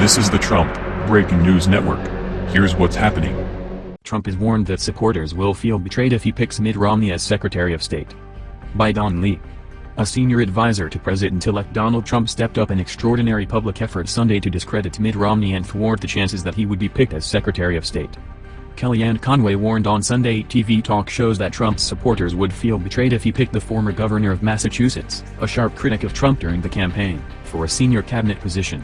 This is the Trump Breaking News Network. Here's what's happening. Trump is warned that supporters will feel betrayed if he picks Mitt Romney as Secretary of State. By Don Lee. A senior advisor to President-elect Donald Trump stepped up an extraordinary public effort Sunday to discredit Mitt Romney and thwart the chances that he would be picked as Secretary of State. Kellyanne Conway warned on Sunday TV talk shows that Trump's supporters would feel betrayed if he picked the former governor of Massachusetts, a sharp critic of Trump during the campaign, for a senior cabinet position.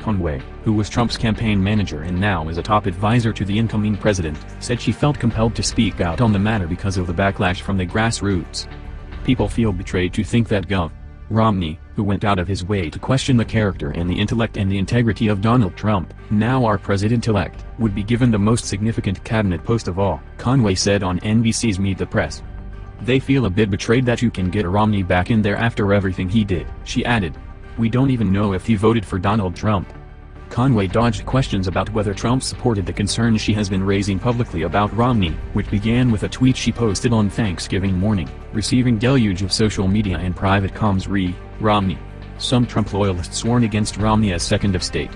Conway, who was Trump's campaign manager and now is a top advisor to the incoming president, said she felt compelled to speak out on the matter because of the backlash from the grassroots. People feel betrayed to think that Gov. Romney, who went out of his way to question the character and the intellect and the integrity of Donald Trump, now our president-elect, would be given the most significant cabinet post of all, Conway said on NBC's Meet the Press. They feel a bit betrayed that you can get Romney back in there after everything he did, she added. We don't even know if he voted for Donald Trump. Conway dodged questions about whether Trump supported the concerns she has been raising publicly about Romney, which began with a tweet she posted on Thanksgiving morning, receiving deluge of social media and private comms re, Romney. Some Trump loyalists warned against Romney as second of state.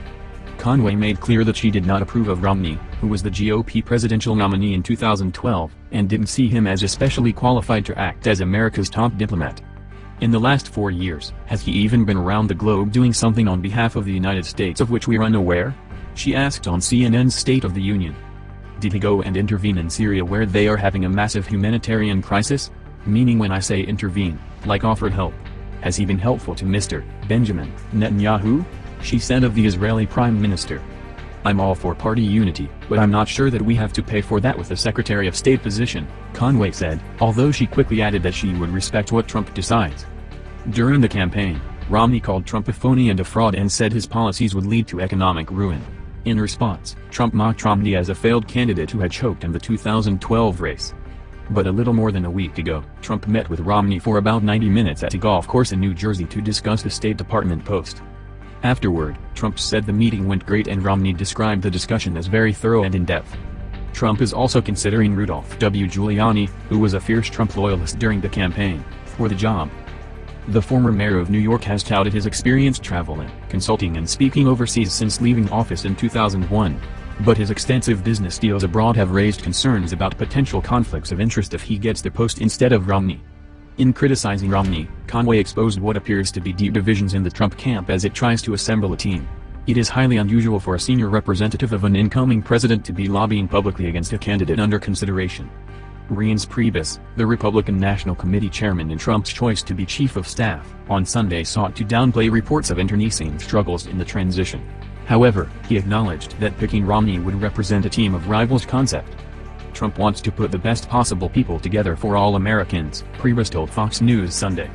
Conway made clear that she did not approve of Romney, who was the GOP presidential nominee in 2012, and didn't see him as especially qualified to act as America's top diplomat. In the last four years, has he even been around the globe doing something on behalf of the United States of which we're unaware? She asked on CNN's State of the Union. Did he go and intervene in Syria where they are having a massive humanitarian crisis? Meaning when I say intervene, like offered help. Has he been helpful to Mr. Benjamin Netanyahu? She said of the Israeli Prime Minister. I'm all for party unity, but I'm not sure that we have to pay for that with a Secretary of State position, Conway said, although she quickly added that she would respect what Trump decides. During the campaign, Romney called Trump a phony and a fraud and said his policies would lead to economic ruin. In response, Trump mocked Romney as a failed candidate who had choked in the 2012 race. But a little more than a week ago, Trump met with Romney for about 90 minutes at a golf course in New Jersey to discuss the State Department post. Afterward, Trump said the meeting went great and Romney described the discussion as very thorough and in-depth. Trump is also considering Rudolph W. Giuliani, who was a fierce Trump loyalist during the campaign, for the job. The former mayor of New York has touted his experience traveling, consulting and speaking overseas since leaving office in 2001. But his extensive business deals abroad have raised concerns about potential conflicts of interest if he gets the post instead of Romney. In criticizing Romney, Conway exposed what appears to be deep divisions in the Trump camp as it tries to assemble a team. It is highly unusual for a senior representative of an incoming president to be lobbying publicly against a candidate under consideration. Reince Priebus, the Republican National Committee chairman in Trump's choice to be chief of staff, on Sunday sought to downplay reports of internecine struggles in the transition. However, he acknowledged that picking Romney would represent a team of rivals concept. Trump wants to put the best possible people together for all Americans, Priebus told Fox News Sunday.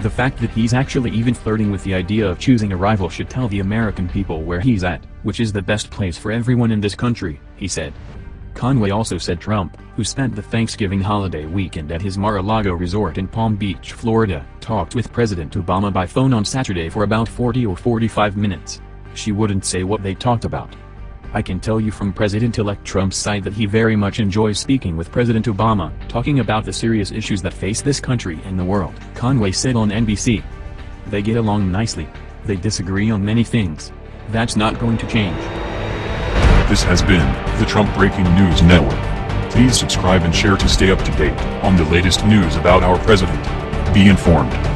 The fact that he's actually even flirting with the idea of choosing a rival should tell the American people where he's at, which is the best place for everyone in this country, he said. Conway also said Trump, who spent the Thanksgiving holiday weekend at his Mar-a-Lago resort in Palm Beach, Florida, talked with President Obama by phone on Saturday for about 40 or 45 minutes. She wouldn't say what they talked about. I can tell you from President-elect Trump's side that he very much enjoys speaking with President Obama, talking about the serious issues that face this country and the world, Conway said on NBC. They get along nicely. They disagree on many things. That's not going to change. This has been the Trump Breaking News Network. Please subscribe and share to stay up to date on the latest news about our president. Be informed.